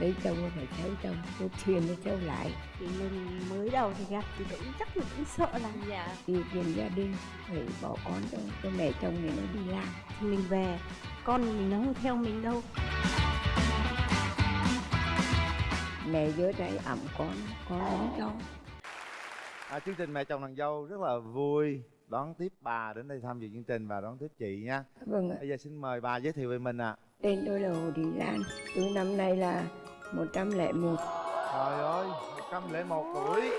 lấy chồng phải theo chồng tôi thuyền nó theo lại. Thì mình mới đầu thì gặp thì cũng chắc là cũng sợ lắm dạ. Điều kiện gia đình phải bỏ con cho, cho mẹ chồng này nó đi làm. Thì mình về con mình nó không theo mình đâu. Mẹ dưới tay ẩm con con ấm cho. À, chương trình mẹ chồng nàng dâu rất là vui. Đón tiếp bà đến đây tham dự chương trình và đón tiếp chị nha. Vâng ạ. Bây giờ xin mời bà giới thiệu về mình ạ. Tên tôi là hồ thị lan. Tôi năm nay là 101 trời ơi 101 tuổi.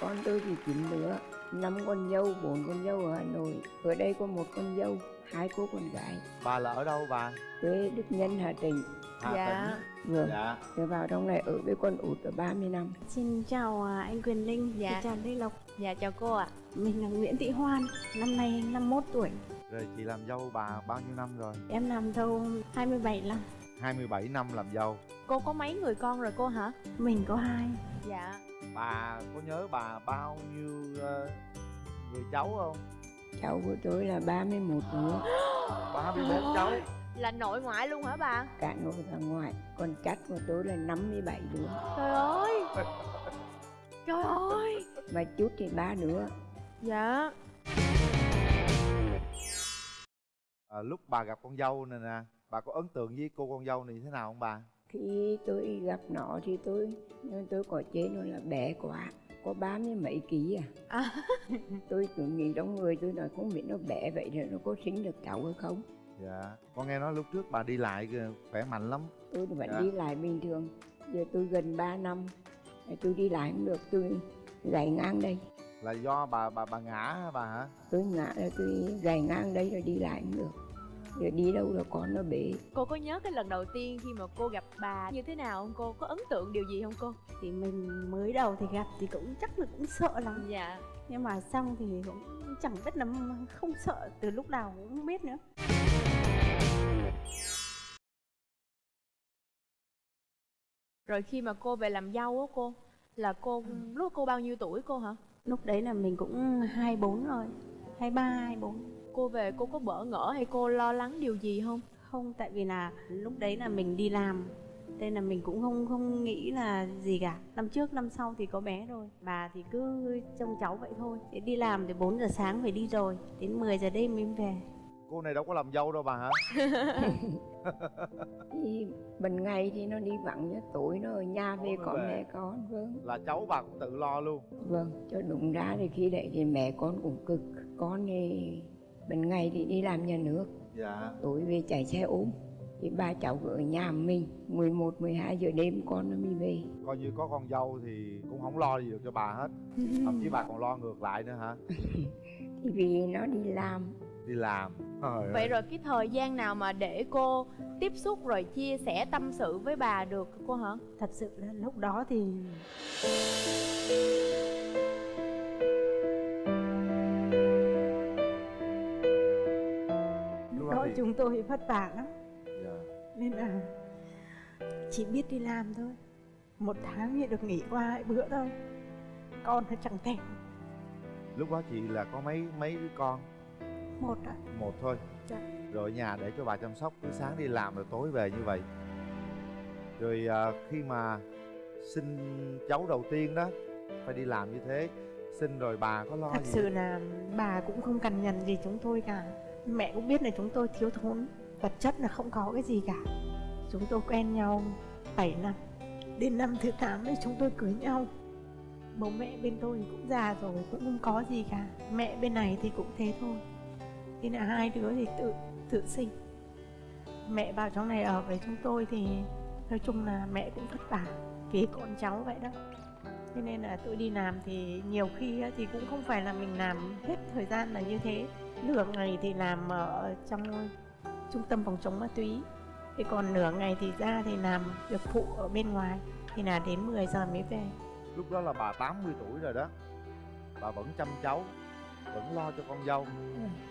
Con tôi thì chín đứa năm con dâu bốn con dâu ở hà nội. Ở đây có một con dâu hai cô con gái. Bà là ở đâu bà? Quê đức nhân hà tĩnh. Hà dạ. Tĩnh. vừa dạ. Rồi vào trong này ở với con út ở 30 năm. Xin chào à, anh Quyền Linh. Dạ. xin chào Lê Lộc. Dạ chào cô ạ. Mình là Nguyễn Thị Hoan năm nay 51 tuổi. Rồi chị làm dâu bà bao nhiêu năm rồi? Em làm dâu 27 năm 27 năm làm dâu. Cô có mấy người con rồi cô hả? Mình có hai. Dạ. Bà có nhớ bà bao nhiêu ờ, người cháu không? Cháu của tôi là 31 đứa. 34 cháu. Là nội ngoại luôn hả bà? Cả nội và ngoại. Còn chắc của tôi là 57 đứa. Trời ơi! Trời ơi! Mà chút thì ba đứa. Dạ. À, lúc bà gặp con dâu này nè bà có ấn tượng với cô con dâu này như thế nào không bà? Khi tôi gặp nó thì tôi nhưng tôi có chế nó là bé quá có ba mươi mấy ký à, À. tôi cứ nghĩ trong người tôi nói không biết nó bé vậy rồi nó có sinh được cháu hay không. Dạ con nghe nói lúc trước bà đi lại khỏe mạnh lắm. Tôi vẫn Dạ. đi lại bình thường giờ tôi gần 3 năm tôi đi lại không được tôi gãy ngang đây. Là do bà bà bà ngã hả bà hả? Tôi ngã rồi tôi gãy ngang đây rồi đi lại không được giờ đi đâu là con nó bể? Cô có nhớ cái lần đầu tiên khi mà cô gặp bà như thế nào không? Cô có ấn tượng điều gì không cô? Thì mình mới đầu thì gặp thì cũng chắc là cũng sợ lắm. Dạ. Nhưng mà xong thì cũng chẳng biết là không sợ từ lúc nào cũng không biết nữa. Rồi khi mà cô về làm dâu á cô là cô lúc cô bao nhiêu tuổi cô hả? Lúc đấy là mình cũng 24 rồi 23 24 cô về cô có bỡ ngỡ hay cô lo lắng điều gì không? Không tại vì là lúc đấy là mình đi làm nên là mình cũng không không nghĩ là gì cả. Năm trước năm sau thì có bé rồi bà thì cứ trông cháu vậy thôi. Thế đi làm thì 4 giờ sáng phải đi rồi đến 10 giờ đêm mới về. Cô này đâu có làm dâu đâu bà hả? Thì ban ngày thì nó đi vắng nhá tối nó ở nhà về về. mẹ con vâng. Là cháu bà cũng tự lo luôn. Vâng cho đúng ra thì khi đấy thì mẹ con cũng cực con thì ban ngày thì đi làm nhà nước. Dạ. Tối về chạy xe ôm. Thì ba cháu ở nhà mình 11, 12 giờ đêm con nó mới về. Coi như có con dâu thì cũng không lo gì được cho bà hết. Thậm chí bà còn lo ngược lại nữa hả? Thì vì nó đi làm. Đi làm. Trời vậy ơi. rồi cái thời gian nào mà để cô tiếp xúc rồi chia sẻ tâm sự với bà được cô hả? Thật sự là lúc đó thì chúng tôi vất vả lắm. Dạ. nên là chỉ biết đi làm thôi. Một tháng thì được nghỉ qua hai bữa thôi. Con nó chẳng thèm. Lúc đó chị là có mấy mấy đứa con? Một ạ. Một thôi. Dạ. rồi nhà để cho bà chăm sóc từ sáng đi làm rồi tối về như vậy. Rồi à, khi mà sinh cháu đầu tiên đó phải đi làm như thế sinh rồi bà có lo thật gì? sự là bà cũng không cần nhằn gì chúng tôi cả mẹ cũng biết là chúng tôi thiếu thốn, vật chất là không có cái gì cả. Chúng tôi quen nhau 7 năm, đến năm thứ 8 thì chúng tôi cưới nhau. Bố mẹ bên tôi cũng già rồi, cũng không có gì cả. Mẹ bên này thì cũng thế thôi. Thế là hai đứa thì tự tự sinh. Mẹ vào trong này ở với chúng tôi thì nói chung là mẹ cũng vất vả vì con cháu vậy đó. Cho nên là tôi đi làm thì nhiều khi thì cũng không phải là mình làm hết thời gian là như thế nửa ngày thì làm ở trong trung tâm phòng chống ma túy. Thì còn nửa ngày thì ra thì làm việc phụ ở bên ngoài thì là đến 10 giờ mới về. Lúc đó là bà 80 tuổi rồi đó. Bà vẫn chăm cháu vẫn lo cho con dâu.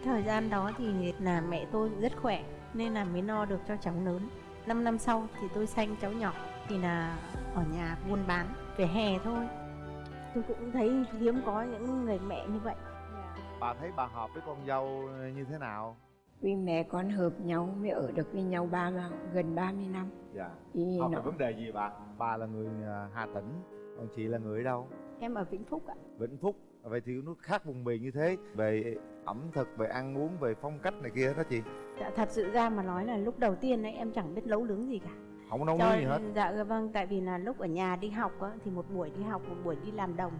Thời gian đó thì là mẹ tôi rất khỏe nên là mới no được cho cháu lớn. 5 năm sau thì tôi sanh cháu nhỏ thì là ở nhà buôn bán về hè thôi. Tôi cũng thấy hiếm có những người mẹ như vậy bà thấy bà hợp với con dâu như thế nào? Vì mẹ con hợp nhau mới ở được với nhau ba mà gần 30 năm. Dạ. Thì học nó. về vấn đề gì bà? Bà là người à, hà tĩnh còn chị là người ở đâu? Em ở vĩnh phúc ạ. Vĩnh phúc. Vậy thì nó khác vùng miền như thế về ẩm thực về ăn uống về phong cách này kia đó chị. Dạ, thật sự ra mà nói là lúc đầu tiên ấy em chẳng biết nấu nướng gì cả. Không nấu nướng gì hết. dạ vâng tại vì là lúc ở nhà đi học á, thì một buổi đi học một buổi đi làm đồng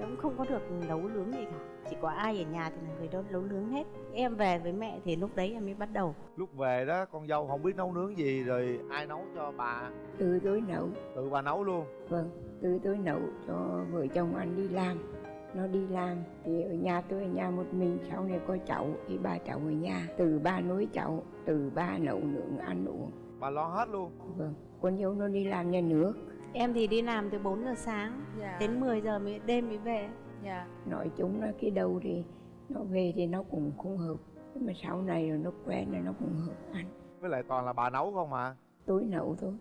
cũng không có được nấu nướng gì cả. Chỉ có ai ở nhà thì là người đó nấu nướng hết. Em về với mẹ thì lúc đấy em mới bắt đầu. Lúc về đó con dâu không biết nấu nướng gì rồi ai nấu cho bà? Từ tôi nấu. Tự bà nấu luôn. Vâng từ tôi nấu cho vợ chồng anh đi làm. Nó đi làm thì ở nhà tôi ở nhà một mình sau này có cháu thì ba cháu ở nhà. Từ ba nuôi cháu từ ba nấu nướng ăn uống. Bà lo hết luôn. Vâng con dâu nó đi làm nhà nước em thì đi làm từ 4 giờ sáng dạ. đến 10 giờ mới đêm mới về. Dạ. Nói chung là cái đầu thì nó về thì nó cũng không hợp. Nhưng mà sau này rồi nó quen rồi nó cũng hợp ăn với lại toàn là bà nấu không mà tối nấu thôi.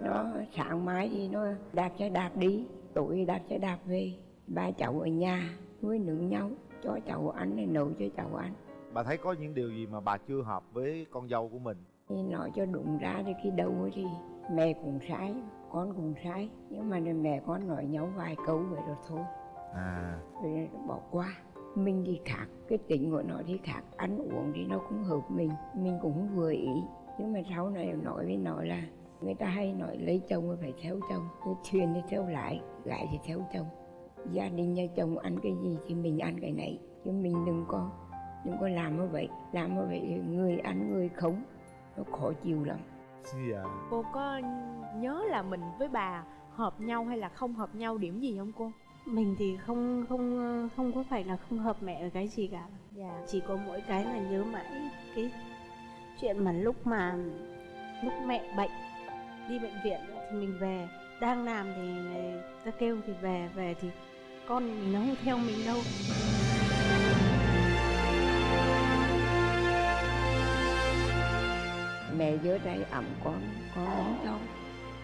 Nó sáng mai thì nó đạp xe đạp đi tối đạp xe đạp về. Ba cháu ở nhà nuôi nướng nhau cho cháu ăn này nấu cho cháu ăn. Bà thấy có những điều gì mà bà chưa hợp với con dâu của mình? Thì nói cho đúng ra thì khi đầu ấy thì mẹ cũng sai con cũng sai nhưng mà mẹ con nói nhau vài câu vậy rồi thôi. À. Rồi bỏ qua. Mình thì khác cái tính của nó thì khác. Ăn uống thì nó cũng hợp mình mình cũng vừa ý. Nhưng mà sau này nói với nó là người ta hay nói lấy chồng phải theo chồng cái thuyền thì theo lại gái thì theo chồng. Gia đình nhà chồng ăn cái gì thì mình ăn cái này chứ mình đừng có đừng có làm như vậy. Làm như vậy người ăn người không nó khó chịu lắm dạ cô có nhớ là mình với bà hợp nhau hay là không hợp nhau điểm gì không cô? Mình thì không không không có phải là không hợp mẹ ở cái gì cả. Dạ. Chỉ có mỗi cái là nhớ mãi cái chuyện mà lúc mà lúc mẹ bệnh đi bệnh viện thì mình về. Đang làm thì người ta kêu thì về về thì con mình nó không theo mình đâu mẹ nhớ đây ẩm con con ấm cho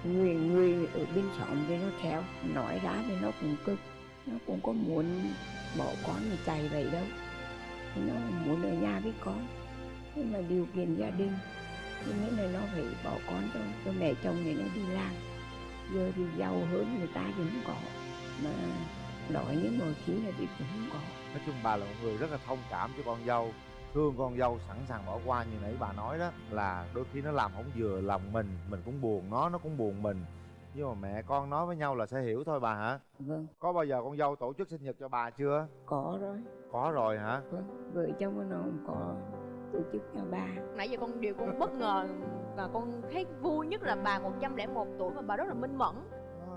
người người ở bên xóm thì nó theo nói ra thì nó cũng cực nó cũng có muốn bỏ con mà chạy vậy đâu. Thì nó muốn ở nhà với con. Nhưng mà điều kiện gia đình. Cho nên là nó phải bỏ con cho, cho mẹ chồng này nó đi làm. Giờ thì giàu hơn người ta thì không có. Mà đói những mọi khi là thì cũng không có. Nói chung bà là một người rất là thông cảm cho con dâu thương con dâu sẵn sàng bỏ qua như nãy bà nói đó là đôi khi nó làm không vừa lòng mình mình cũng buồn nó nó cũng buồn mình. Nhưng mà mẹ con nói với nhau là sẽ hiểu thôi bà hả? Vâng. Có bao giờ con dâu tổ chức sinh nhật cho bà chưa? Có rồi. Có rồi hả? Vâng vợ chồng nó không có tổ chức cho ba. Nãy giờ con điều con bất ngờ và con thấy vui nhất là bà 101 tuổi mà bà rất là minh mẫn.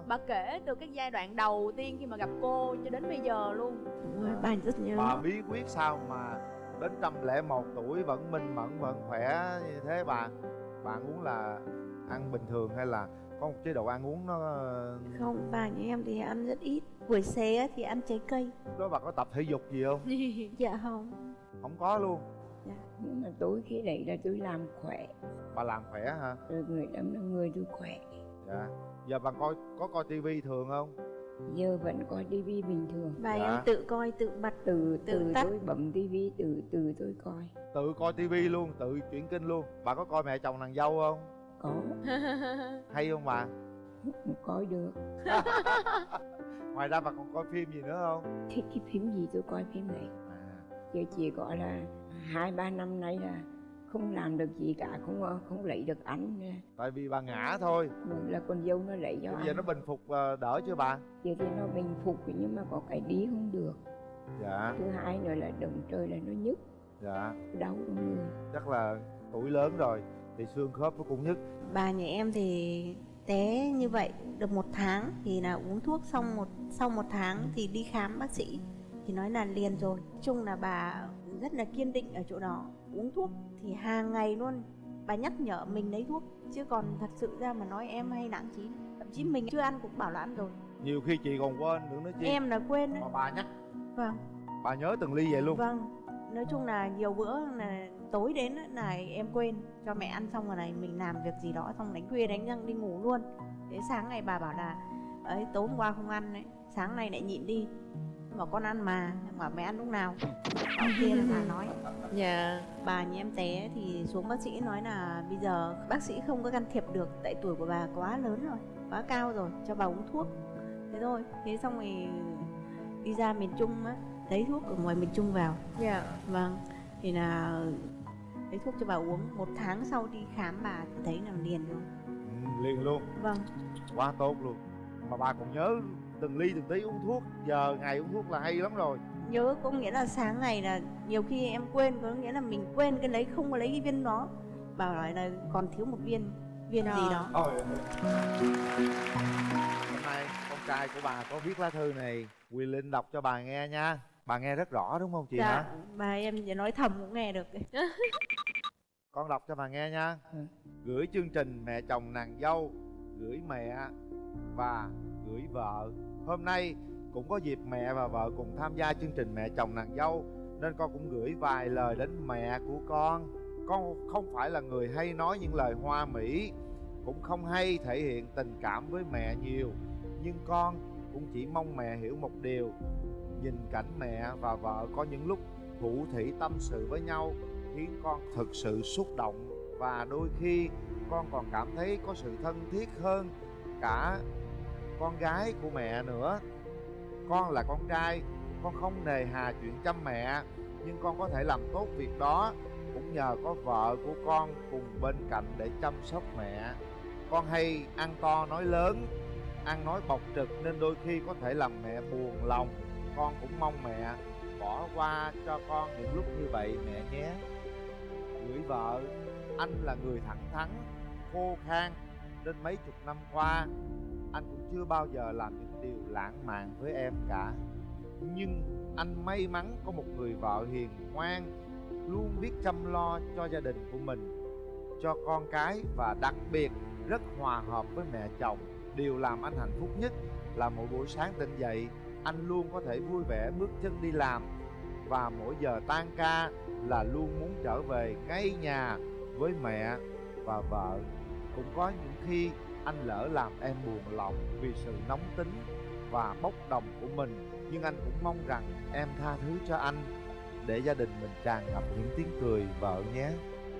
Bà kể từ cái giai đoạn đầu tiên khi mà gặp cô cho đến bây giờ luôn. Đúng rồi, bà rất nhớ. Bà bí quyết sao mà đến trăm lẻ một tuổi vẫn minh mẫn vẫn khỏe như thế. Bà bà muốn là ăn bình thường hay là có một chế độ ăn uống nó không bà như em thì ăn rất ít. Buổi xế á thì ăn trái cây. Đó bà có tập thể dục gì không? Dạ không. Không có luôn. Nhưng mà tối khi đấy là tôi làm khỏe. Bà làm khỏe hả? Rồi người đâm là người tôi khỏe. Dạ. Giờ bà coi có coi tivi thường không giờ vẫn coi tivi bình thường. Bà Dạ. em tự coi tự bật từ Tự từ tắt. tôi bấm tivi từ từ tôi coi. Tự coi tivi luôn tự chuyển kênh luôn. Bà có coi mẹ chồng nàng dâu không? Có. Hay không bà? Coi được. Ngoài ra bà còn coi phim gì nữa không? Thích cái phim gì tôi coi phim này. À, giờ chỉ gọi là hai ba năm nay là không làm được gì cả không không lấy được ăn nè. tại vì bà ngã thôi. Là con dâu nó lấy cho bây giờ nó bình phục ờ, đỡ chưa bà? Giờ thì nó bình phục nhưng mà có cái đi không được. Dạ. Thứ hai nữa là động trời là nó nhức. Dạ. Đau trong người. Chắc là tuổi lớn rồi thì xương khớp nó cũng nhức. Bà nhà em thì té như vậy được một tháng thì là uống thuốc xong một sau một tháng thì đi khám bác sĩ thì nói là liền rồi. Chung là bà rất là kiên định ở chỗ đó uống thuốc thì hàng ngày luôn. Bà nhắc nhở mình lấy thuốc chứ còn thật sự ra mà nói em hay nặng chí. Thậm chí mình chưa ăn cũng bảo là ăn rồi. Nhiều khi chị còn quên nữa nữa chi. Em là quên đấy mà bà nhắc. Vâng. Bà nhớ từng ly vậy luôn. Vâng. Nói chung là nhiều bữa là tối đến là em quên. Cho mẹ ăn xong rồi này mình làm việc gì đó xong đánh khuya đánh răng đi ngủ luôn. Thế sáng ngày bà bảo là ấy tối hôm qua không ăn đấy sáng nay lại nhịn đi bảo con ăn mà. Bảo mẹ ăn lúc nào? Bảo kia là bà nói. Dạ. Bà nhà em té thì xuống bác sĩ nói là bây giờ bác sĩ không có can thiệp được tại tuổi của bà quá lớn rồi quá cao rồi cho bà uống thuốc. Thế thôi. Thế xong rồi đi ra miền trung á lấy thuốc ở ngoài miền trung vào. Dạ. Vâng. Thì là lấy thuốc cho bà uống. Một tháng sau đi khám bà thì thấy là liền luôn. Ừ, liền luôn. Vâng. Quá tốt luôn. Mà bà còn nhớ từng ly từng tí uống thuốc. Giờ ngày uống thuốc là hay lắm rồi. Nhớ có nghĩa là sáng ngày là nhiều khi em quên có nghĩa là mình quên cái lấy không có lấy cái viên đó. Bảo nói là còn thiếu một viên viên gì đó. Ôi. Hôm nay con trai của bà có viết lá thư này Quỳ Linh đọc cho bà nghe nha. Bà nghe rất rõ đúng không chị dạ hả? bà em chỉ nói thầm cũng nghe được. Con đọc cho bà nghe nha. Ừ. Gửi chương trình mẹ chồng nàng dâu Gửi mẹ và gửi vợ. Hôm nay cũng có dịp mẹ và vợ cùng tham gia chương trình mẹ chồng nàng dâu, Nên con cũng gửi vài lời đến mẹ của con. Con không phải là người hay nói những lời hoa mỹ, Cũng không hay thể hiện tình cảm với mẹ nhiều, Nhưng con cũng chỉ mong mẹ hiểu một điều, Nhìn cảnh mẹ và vợ có những lúc thủ thỉ tâm sự với nhau, Khiến con thực sự xúc động, Và đôi khi con còn cảm thấy có sự thân thiết hơn cả con gái của mẹ nữa. Con là con trai, con không nề hà chuyện chăm mẹ, nhưng con có thể làm tốt việc đó, cũng nhờ có vợ của con cùng bên cạnh để chăm sóc mẹ. Con hay ăn to nói lớn, ăn nói bộc trực nên đôi khi có thể làm mẹ buồn lòng. Con cũng mong mẹ bỏ qua cho con những lúc như vậy mẹ nhé. Gửi vợ, anh là người thẳng thắn, khô khan nên mấy chục năm qua anh cũng chưa bao giờ làm những điều lãng mạn với em cả. Nhưng anh may mắn có một người vợ hiền ngoan, luôn biết chăm lo cho gia đình của mình, cho con cái và đặc biệt rất hòa hợp với mẹ chồng. Điều làm anh hạnh phúc nhất là mỗi buổi sáng tỉnh dậy, anh luôn có thể vui vẻ bước chân đi làm. Và mỗi giờ tan ca là luôn muốn trở về ngay nhà với mẹ và vợ. Cũng có những khi anh lỡ làm em buồn lòng vì sự nóng tính và bốc đồng của mình. Nhưng anh cũng mong rằng em tha thứ cho anh, để gia đình mình tràn ngập những tiếng cười, vợ nhé.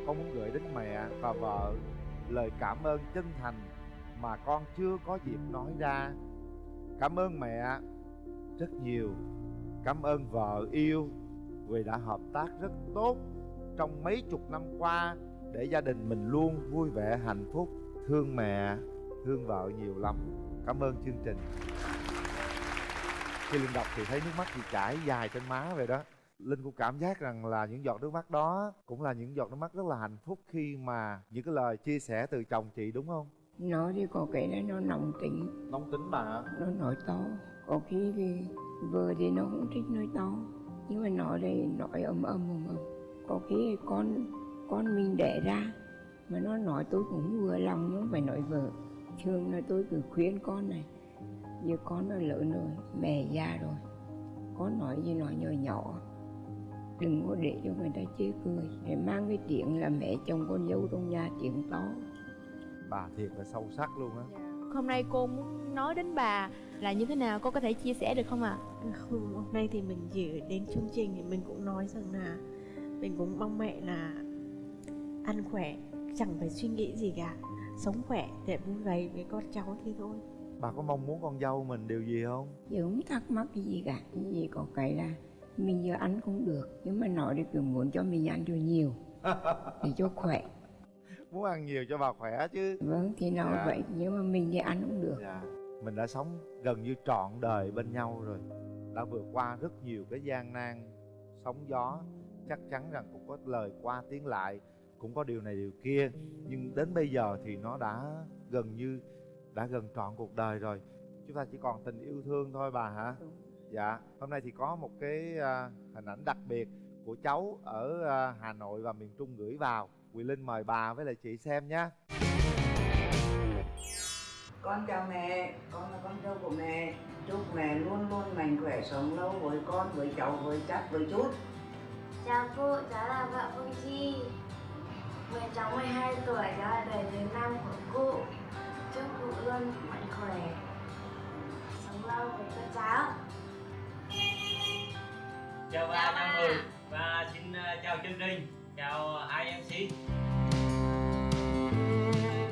Con muốn gửi đến mẹ và vợ lời cảm ơn chân thành mà con chưa có dịp nói ra. Cảm ơn mẹ rất nhiều. Cảm ơn vợ yêu, vì đã hợp tác rất tốt trong mấy chục năm qua để gia đình mình luôn vui vẻ, hạnh phúc. Thương mẹ thương vợ nhiều lắm. Cảm ơn chương trình. Khi linh đọc thì thấy nước mắt chị chảy dài trên má vậy đó. Linh cũng cảm giác rằng là những giọt nước mắt đó cũng là những giọt nước mắt rất là hạnh phúc khi mà những cái lời chia sẻ từ chồng chị đúng không? Nó thì có cái đó nó nồng tính. Nóng tính bà nó nói to. Có khi thì vợ thì nó cũng thích nói to. Nhưng mà nói đây nói ầm ầm ầm ầm có khi thì con con mình đẻ ra. Mà nó nói tôi cũng vừa lòng nó phải nói vợ thường là tôi cứ khuyên con này giờ con nó lớn rồi mẹ già rồi con nói gì nói nhỏ nhỏ. Đừng có để cho người ta chê cười để mang cái chuyện là mẹ chồng con dâu trong nhà chuyện to. Bà thiệt là sâu sắc luôn á. Hôm nay cô muốn nói đến bà là như thế nào? Cô có thể chia sẻ được không ạ? Không, hôm nay thì mình chỉ đến chương trình thì mình cũng nói rằng là mình cũng mong mẹ là ăn khỏe chẳng phải suy nghĩ gì cả sống khỏe để vui vẻ với con cháu thì thôi. Bà có mong muốn con dâu mình điều gì không? Giờ không thắc mắc cái gì cả. Cái gì có cái là mình giờ ăn cũng được. Nhưng mà nói thì cứ muốn cho mình ăn cho nhiều để cho khỏe. Muốn ăn nhiều cho bà khỏe chứ. Vâng thì nói Dạ. vậy. Nhưng mà mình thì ăn cũng được. Dạ. Mình đã sống gần như trọn đời bên nhau rồi. Đã vượt qua rất nhiều cái gian nan sóng gió. Chắc chắn rằng cũng có lời qua tiếng lại cũng có điều này điều kia. Nhưng đến bây giờ thì nó đã gần như đã gần trọn cuộc đời rồi. Chúng ta chỉ còn tình yêu thương thôi bà hả? Dạ. Hôm nay thì có một cái à, hình ảnh đặc biệt của cháu ở à, hà nội và miền trung gửi vào. Quỳ linh mời bà với lại chị xem nhé Con chào mẹ, con là con dâu của mẹ. Chúc mẹ luôn luôn mạnh khỏe sống lâu với con, với cháu, với chắc, với chút. Chào cô, cháu là Phạm Phương Chi Mẹ cháu 12 tuổi, đó là đời thứ năm của cụ. Chúc cụ luôn mạnh khỏe. Sống lâu với các cháu. Chào ba chào mười và xin ờ, chào chương trình. Chào hai mc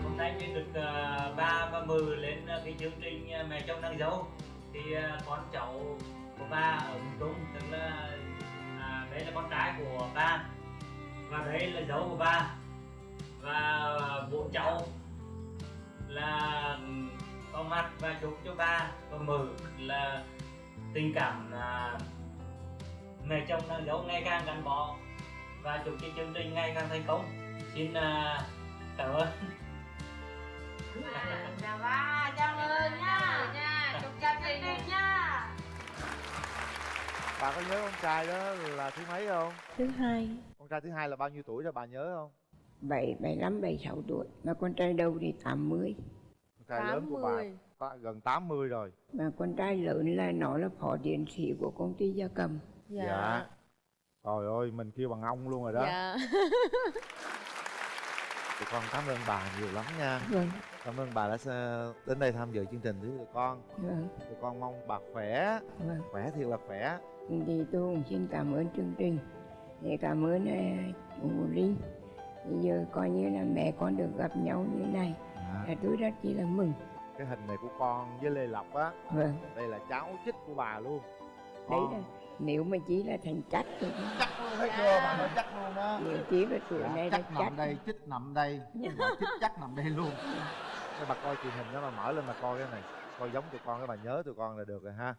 hôm nay mình được ờ, ba ba mười lên ờ, cái chương trình mẹ chồng nàng dâu thì con cháu của ba ở miền trung tức là à, đấy là con trai của ba. Và đấy là dấu của ba và bố cháu là có mặt và chúc cho ba và mừ là tình cảm à, mẹ chồng nàng dâu ngày càng gắn bó và chúc cho chương trình ngày càng thành công. Xin à, cảm ơn. Chào ba chào mừng nha. nha. Chúc chào chương trình nha. Bà có nhớ con trai đó là thứ mấy không? Thứ hai. Con trai thứ hai là bao nhiêu tuổi rồi bà nhớ không bảy bảy năm bảy sáu tuổi. Mà con trai đầu thì tám mươi. Con trai lớn của bà 80. ta- gần 80 rồi. Mà con trai lớn là nó là phó tiến sĩ của công ty gia cầm. Dạ. Trời ơi mình kêu bằng ông luôn rồi đó. Dạ. Tụi con cảm ơn bà nhiều lắm nha. Vâng. Cảm ơn bà đã đến đây tham dự chương trình với tụi con. Vâng. Tụi con mong bà khỏe. Vâng. Khỏe thiệt là khỏe. Thì tôi cũng xin cảm ơn chương trình. Để cảm ơn uh, chú Linh giờ coi như là mẹ con được gặp nhau như này à, là tôi rất chi là mừng. Cái hình này của con với lê lộc á vâng. đây là cháu chích của bà luôn. Đấy là nếu mà chỉ là thành chắc thì chắc luôn thấy chưa? Bà nói chắc luôn á. Nếu chỉ là tuổi Dạ, này chắc chắc nằm đây chích nằm đây. Mà chích chắc nằm đây luôn. Thế bà coi truyền hình đó bà mở lên mà coi cái này. Coi giống tụi con cái bà nhớ tụi con là được rồi ha